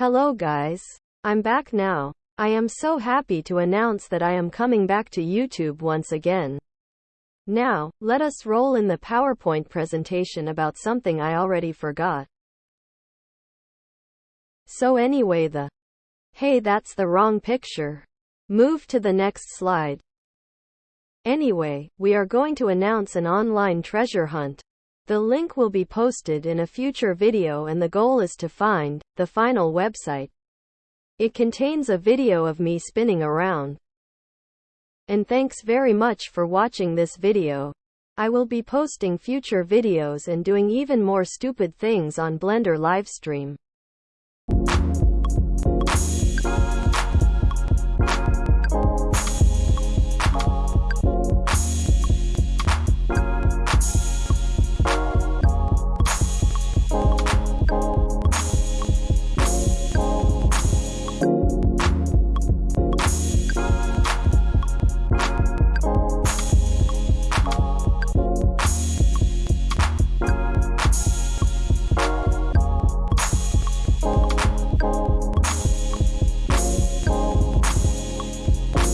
Hello guys. I'm back now. I am so happy to announce that I am coming back to YouTube once again. Now, let us roll in the PowerPoint presentation about something I already forgot. So anyway the Hey that's the wrong picture. Move to the next slide. Anyway, we are going to announce an online treasure hunt. The link will be posted in a future video and the goal is to find the final website. It contains a video of me spinning around. And thanks very much for watching this video. I will be posting future videos and doing even more stupid things on Blender Livestream.